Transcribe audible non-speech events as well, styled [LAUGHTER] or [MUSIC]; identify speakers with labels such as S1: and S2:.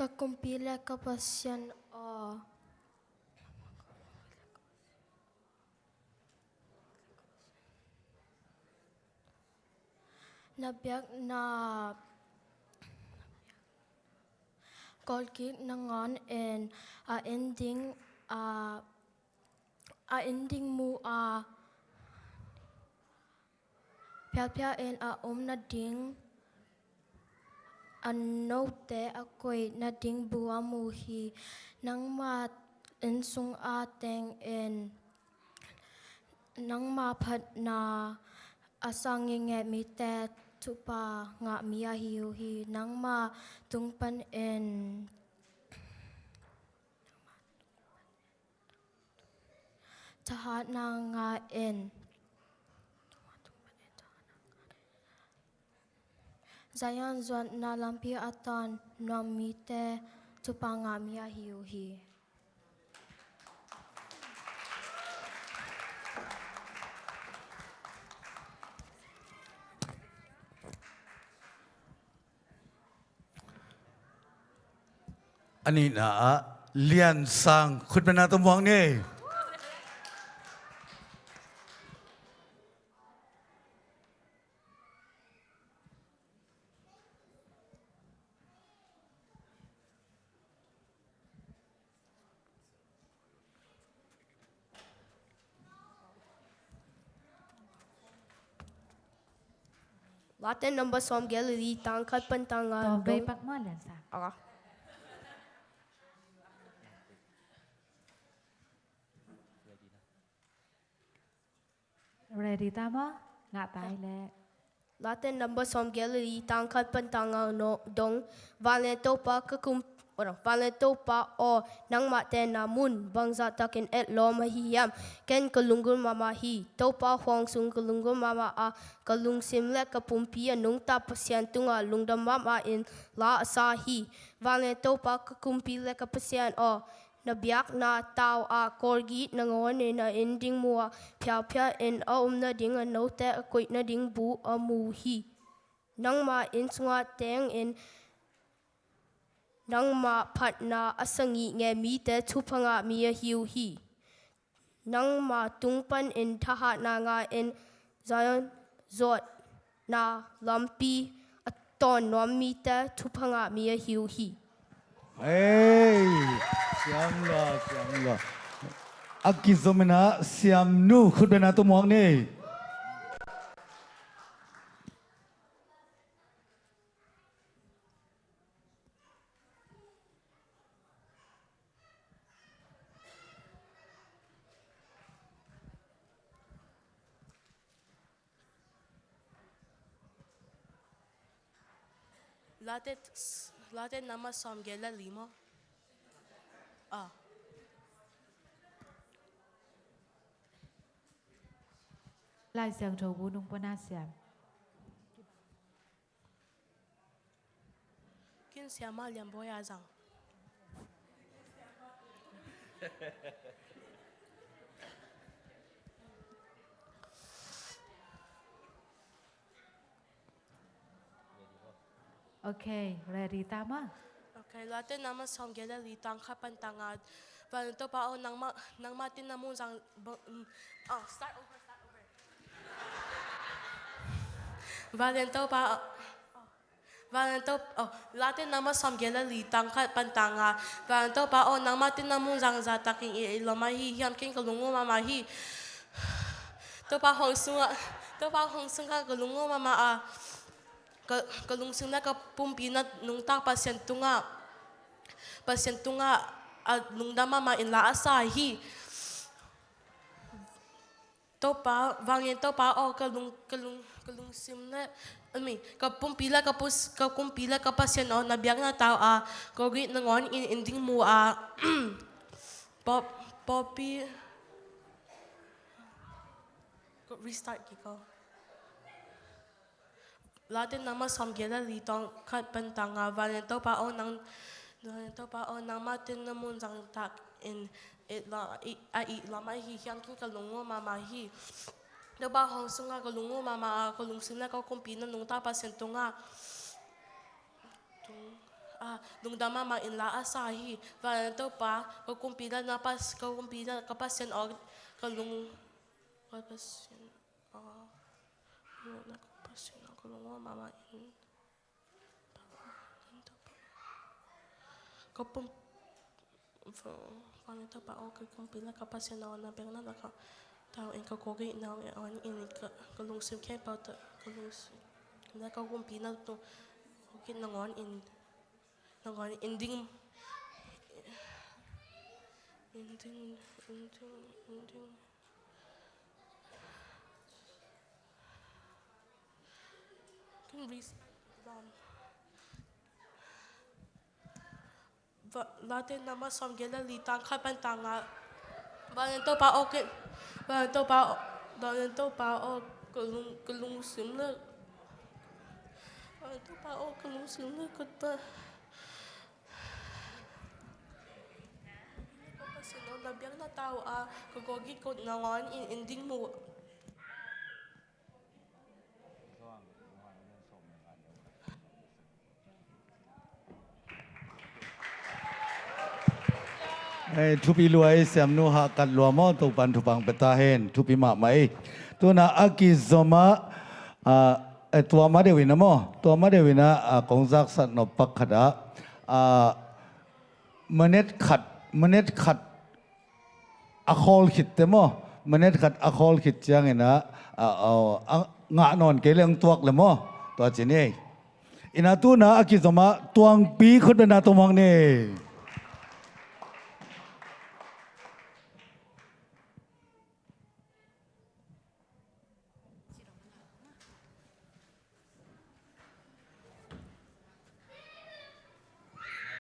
S1: Kakumpila kapasyan o. Nabiyag na kolkit nangon and uh, ending uh, uh, ending mo a uh, pya pya and a uh, na ding Anok te ako'y nading buamuhi nang mat insung ateng in nang mapat na asanging mi te tupa nga miya hiuhi nang ma tungpan in tahat na nga in Zayan zuan na lampi atan na mi te tu pa nga mi a hi hu hi
S2: อันนี้นะเ Latin
S3: numbers from Galilee, tang katpan tang Tobey pakmalansa.
S1: Okay.
S3: Ready tama? Nga tayle. Ah.
S1: Latin number from Galilee, tang katpan no dong, valento pa kakum orang valento pa o nang mate namun bangsa takin et lo mahiyam ken kalungun mama hi to pa hong sung kalungun mama a kalung simle kapumpia nung ta pasyan tunga lungdam mama in la asahi valento pa kakumpile kapasyan o na biak na tao a korgi na ngon na ending mua pya pya in a um na ding a no te a koit na ding bu a mu hi. Nang ma in sunga teng in nang ma phat na asangi nge mi te chupanga mi a hiu hi nang ma tungpan in thaha na nga in zayon zot na lampi aton nom mi te chupanga mi hiu hi
S2: Hey, siam la siam lo. Akizomena siam nu khudbena tu mong ni.
S4: Late, late nama samgela limo. Ah.
S3: Lai siang thầu vũ nung quân asiam.
S4: Kin siama liam boy azang. [LAUGHS]
S3: Okay, ready tama?
S4: Okay, lati naman sang gelali tangka pantangad. Panto pao nang ma, nang matin na mo sang mm, oh start over start over. Valento pa Valento oh lati naman gela gelali tangka pantanga. Valento pao nang matin namun mo sang zataking ilomahi hiyam king kalungo mamahi. [SIGHS] To pa hong sunga to pa hong sunga kalungo mama ah. Ka kalungsing na ka pumpinat nung ta pasyento nga pasyento nga at nung dama ma in la asahi to pa vangin to pa o kalung kalung kalungsim na I mean, kapumpila kapus kakumpila kapasyan o nabiyang na tao a kogi nangon in ending mo a [CLEARS THROAT] pop poppy restart kiko Latin nama samgela litong kat pentanga valento pa o nang valento pa o nang matin na mun sang tak in it la i i la hi hiam kin kalungo mama hi. Do ba hong sunga kalungo mama kalung sina ka kumpina nung ta pa sento nga tung ah lung dama ma in la asahi to pa ko kumpila na pas ko kumpila kapasyan og kalung kapasyan ah na kapasyan ko lung mama in kapum van to pa og kumpila kapasyan na na beng na ka tao in ka kogi na on in ka kalung sim ke pa to kalung na ka kumpila to Okay, nangon in nangon ending. Ending ending ending reason. Và Latin nama som gela li tang khai pan tang la. Và nên tôi bảo ok. Và nên tôi bảo và nên tôi bảo ok kulung kulung sim la. Và nên tôi bảo ok nữa sim ta. kot pa. Kasi là labiang là tao a kugogi ko na ngon in in
S2: đinh mua. ทุปีรวยเสียมนูหากัดลัวมอตุปันทุปังเปตาเฮนทุปีมาไหมตัวน่ะอากิซอมาตัวมาเดวินะมอตัวมาเดวินะอ่ากงจักสัตนปักขดาอ่ามเน็ดขัดมเน็ดขัดอะคอลขิดเตมอมเน็ดขัดอะคอลขิดจังไงนะเอางะนอนเกลียงตัวกเลยมอตัวจีนี่อินาตูนะอากิซอมาตัวงปีคุดนาตัวมังนี่